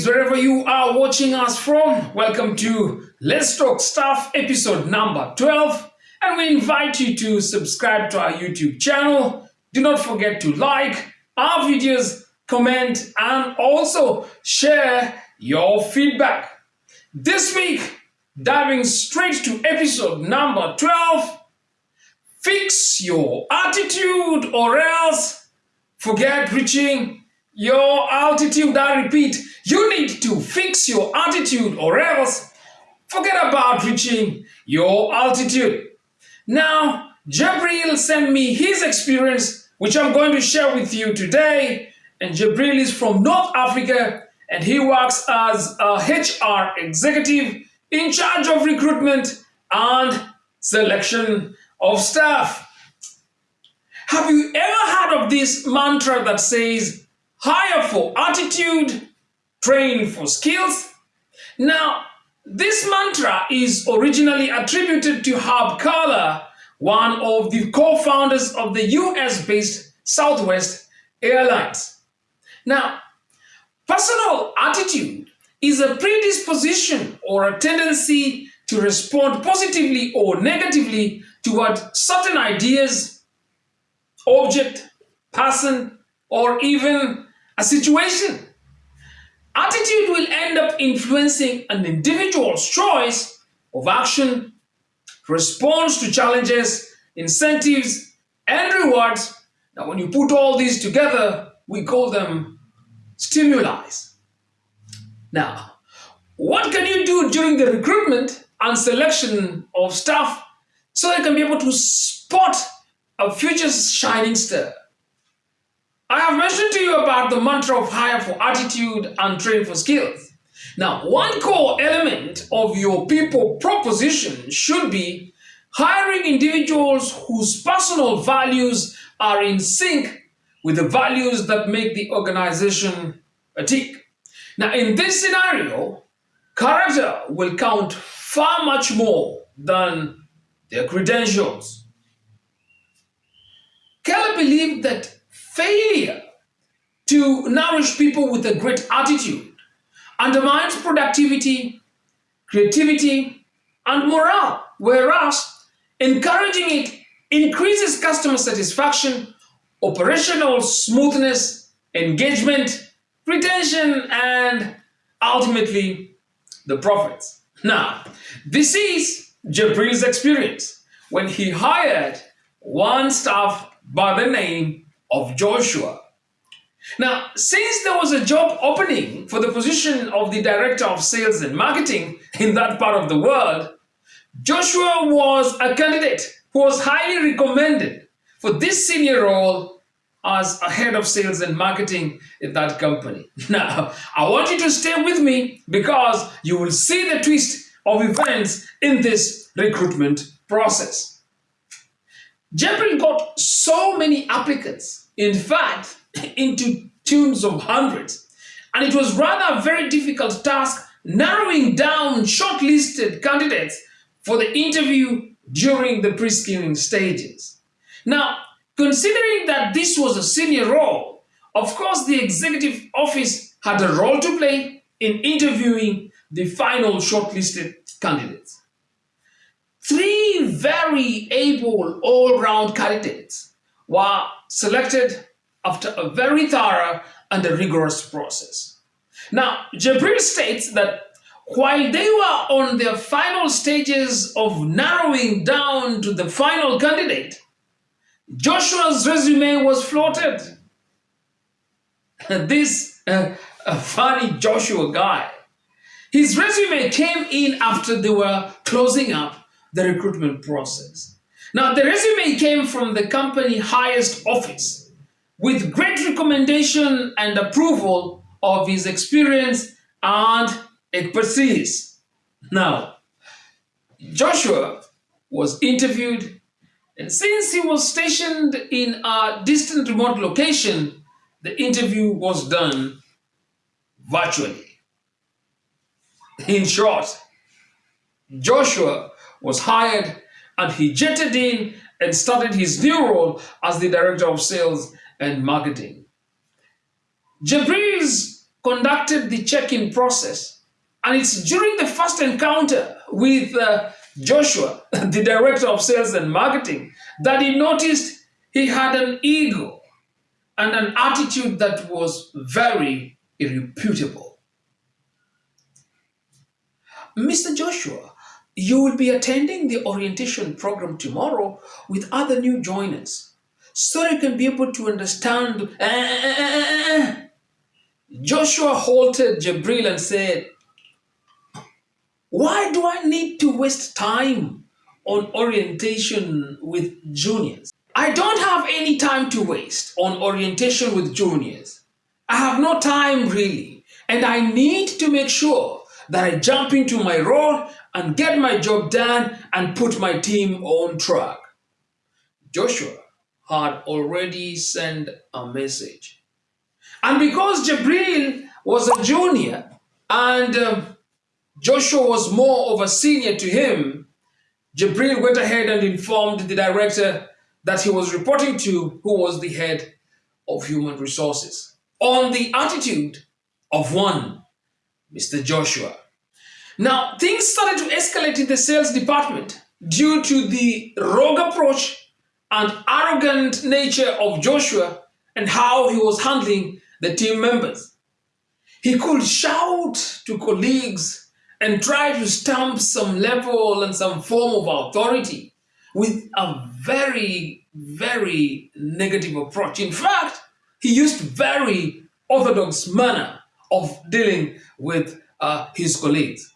Greetings wherever you are watching us from. Welcome to Let's Talk Stuff episode number 12. And we invite you to subscribe to our YouTube channel. Do not forget to like our videos, comment, and also share your feedback. This week, diving straight to episode number 12 Fix your attitude or else forget reaching your altitude, I repeat, you need to fix your attitude or else forget about reaching your altitude. Now, Jabril sent me his experience, which I'm going to share with you today. And Jabril is from North Africa and he works as a HR executive in charge of recruitment and selection of staff. Have you ever heard of this mantra that says, hire for attitude, train for skills. Now, this mantra is originally attributed to Herb Kelleher, one of the co-founders of the US-based Southwest Airlines. Now, personal attitude is a predisposition or a tendency to respond positively or negatively toward certain ideas, object, person, or even a situation. Attitude will end up influencing an individual's choice of action, response to challenges, incentives, and rewards. Now, when you put all these together, we call them stimuli. Now, what can you do during the recruitment and selection of staff so you can be able to spot a future shining star? I have mentioned to you about the mantra of hire for attitude and train for skills. Now, one core element of your people proposition should be hiring individuals whose personal values are in sync with the values that make the organization a tick. Now, in this scenario, character will count far much more than their credentials. Kelleher believed that failure to nourish people with a great attitude undermines productivity, creativity, and morale, whereas encouraging it increases customer satisfaction, operational smoothness, engagement, retention, and ultimately the profits. Now, this is Jabril's experience when he hired one staff by the name of Joshua. Now, since there was a job opening for the position of the Director of Sales and Marketing in that part of the world, Joshua was a candidate who was highly recommended for this senior role as a head of sales and marketing in that company. Now, I want you to stay with me because you will see the twist of events in this recruitment process. Jekyll got so many applicants, in fact, into tunes of hundreds. And it was rather a very difficult task narrowing down shortlisted candidates for the interview during the pre-screening stages. Now, considering that this was a senior role, of course the executive office had a role to play in interviewing the final shortlisted candidates. Very able all-round candidates were selected after a very thorough and a rigorous process. Now, Jabril states that while they were on their final stages of narrowing down to the final candidate, Joshua's resume was floated. This uh, funny Joshua guy, his resume came in after they were closing up the recruitment process. Now, the resume came from the company highest office with great recommendation and approval of his experience and expertise. Now, Joshua was interviewed, and since he was stationed in a distant remote location, the interview was done virtually. In short, Joshua was hired and he jetted in and started his new role as the Director of Sales and Marketing. Jabril's conducted the check-in process. And it's during the first encounter with uh, Joshua, the director of sales and marketing, that he noticed he had an ego and an attitude that was very irreputable. Mr. Joshua, you will be attending the orientation program tomorrow with other new joiners so you can be able to understand. Eh, eh, eh, Joshua halted Jabril and said, Why do I need to waste time on orientation with juniors? I don't have any time to waste on orientation with juniors. I have no time really, and I need to make sure that I jump into my role and get my job done and put my team on track. Joshua had already sent a message. And because Jabril was a junior and um, Joshua was more of a senior to him, Jabril went ahead and informed the director that he was reporting to, who was the head of human resources, on the attitude of one Mr. Joshua. Now, things started to escalate in the sales department due to the rogue approach and arrogant nature of Joshua and how he was handling the team members. He could shout to colleagues and try to stamp some level and some form of authority with a very, very negative approach. In fact, he used very orthodox manner of dealing with uh, his colleagues.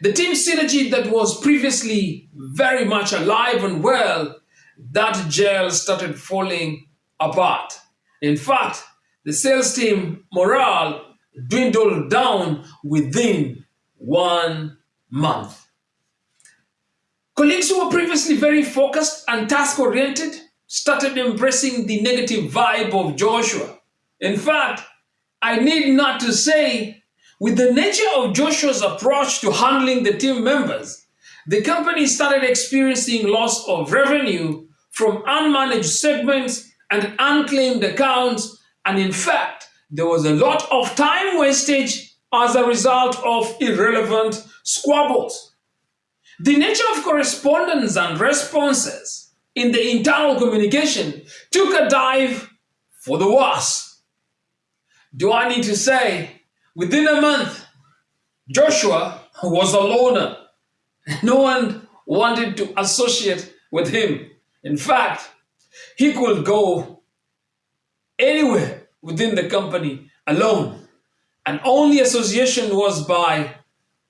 The team synergy that was previously very much alive and well, that gel started falling apart. In fact, the sales team morale dwindled down within one month. Colleagues who were previously very focused and task-oriented started embracing the negative vibe of Joshua. In fact, I need not to say with the nature of Joshua's approach to handling the team members, the company started experiencing loss of revenue from unmanaged segments and unclaimed accounts, and in fact, there was a lot of time wastage as a result of irrelevant squabbles. The nature of correspondence and responses in the internal communication took a dive for the worse. Do I need to say Within a month, Joshua was a loner. No one wanted to associate with him. In fact, he could go anywhere within the company alone. And only association was by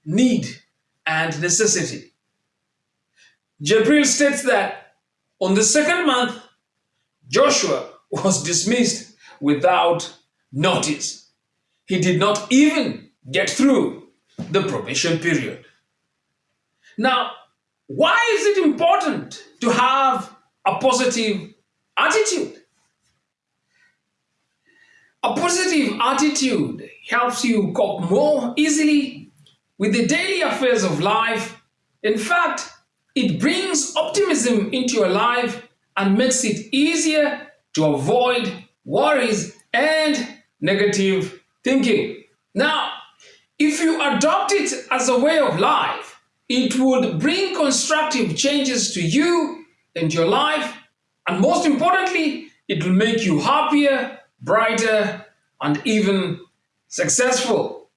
need and necessity. Jabril states that on the second month, Joshua was dismissed without notice. He did not even get through the probation period. Now, why is it important to have a positive attitude? A positive attitude helps you cope more easily with the daily affairs of life. In fact, it brings optimism into your life and makes it easier to avoid worries and negative thinking. Now, if you adopt it as a way of life, it would bring constructive changes to you and your life, and most importantly, it will make you happier, brighter, and even successful.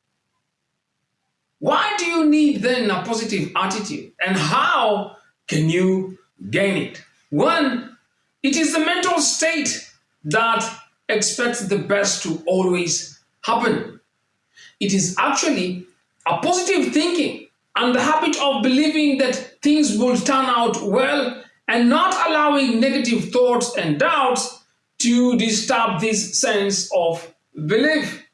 Why do you need then a positive attitude, and how can you gain it? One, it is the mental state that expects the best to always happen. It is actually a positive thinking and the habit of believing that things will turn out well and not allowing negative thoughts and doubts to disturb this sense of belief.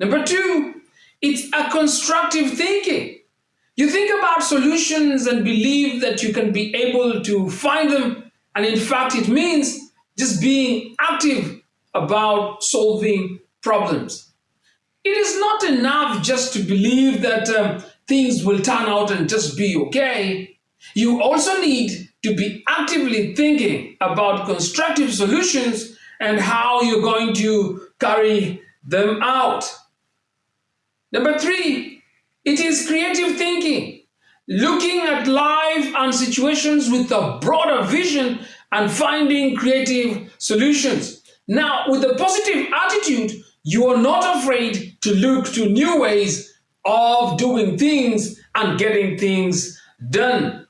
Number two, it's a constructive thinking. You think about solutions and believe that you can be able to find them. And in fact, it means just being active about solving problems. It is not enough just to believe that um, things will turn out and just be okay. You also need to be actively thinking about constructive solutions and how you're going to carry them out. Number three, it is creative thinking. Looking at life and situations with a broader vision and finding creative solutions. Now, with a positive attitude, you are not afraid to look to new ways of doing things and getting things done.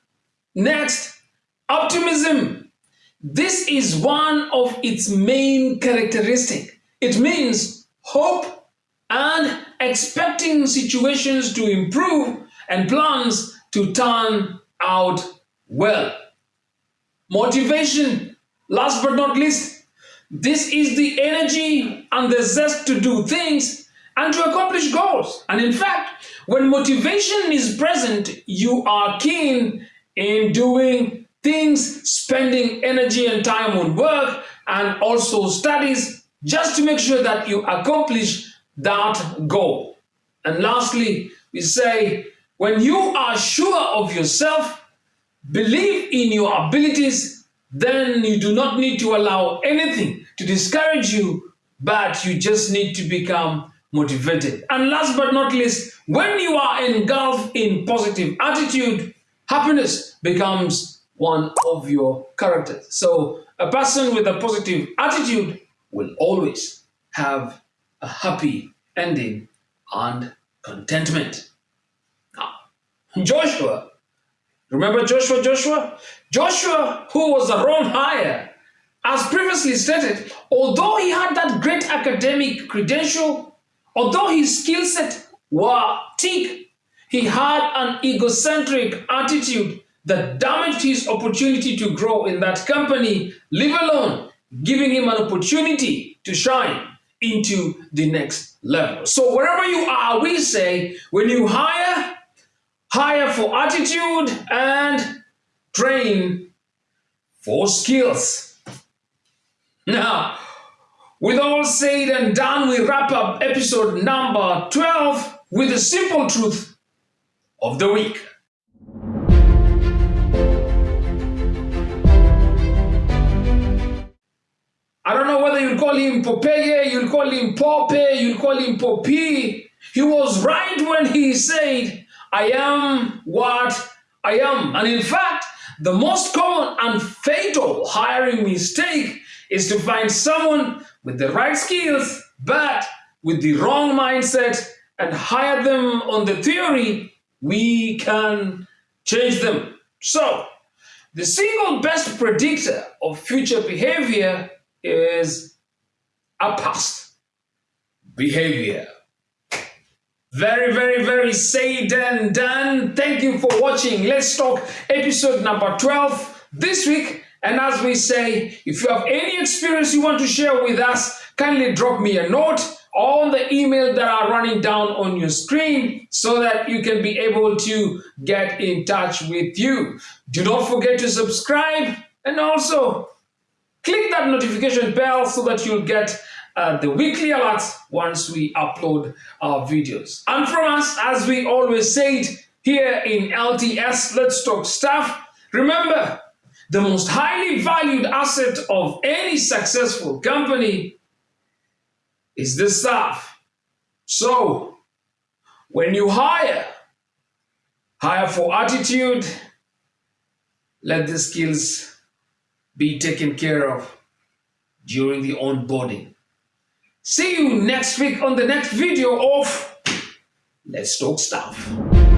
Next, optimism. This is one of its main characteristic. It means hope and expecting situations to improve and plans to turn out well. Motivation, last but not least, this is the energy and the zest to do things and to accomplish goals. And in fact, when motivation is present, you are keen in doing things, spending energy and time on work and also studies just to make sure that you accomplish that goal. And lastly, we say, when you are sure of yourself, believe in your abilities, then you do not need to allow anything to discourage you, but you just need to become motivated. And last but not least, when you are engulfed in positive attitude, happiness becomes one of your characters. So a person with a positive attitude will always have a happy ending and contentment. Now, Joshua, remember Joshua, Joshua? Joshua, who was the wrong hire, as previously stated, although he had that great academic credential, although his skill set were thick, he had an egocentric attitude that damaged his opportunity to grow in that company, live alone, giving him an opportunity to shine into the next level. So wherever you are, we say, when you hire, hire for attitude and train for skills. Now, with all said and done, we wrap up episode number 12 with the simple truth of the week. I don't know whether you'll call him Popeye, you'll call him Pope, you'll call him Poppy. He was right when he said, I am what I am. And in fact, the most common and fatal hiring mistake is to find someone with the right skills, but with the wrong mindset and hire them on the theory we can change them. So, the single best predictor of future behavior is a past behavior. Very, very, very said and done. Thank you for watching Let's Talk episode number 12 this week. And as we say, if you have any experience you want to share with us, kindly drop me a note on the email that are running down on your screen so that you can be able to get in touch with you. Do not forget to subscribe and also click that notification bell so that you'll get uh, the weekly alerts once we upload our videos. And from us, as we always say it here in LTS Let's Talk Stuff, remember, the most highly valued asset of any successful company is the staff. So, when you hire, hire for attitude, let the skills be taken care of during the onboarding. See you next week on the next video of Let's Talk Staff.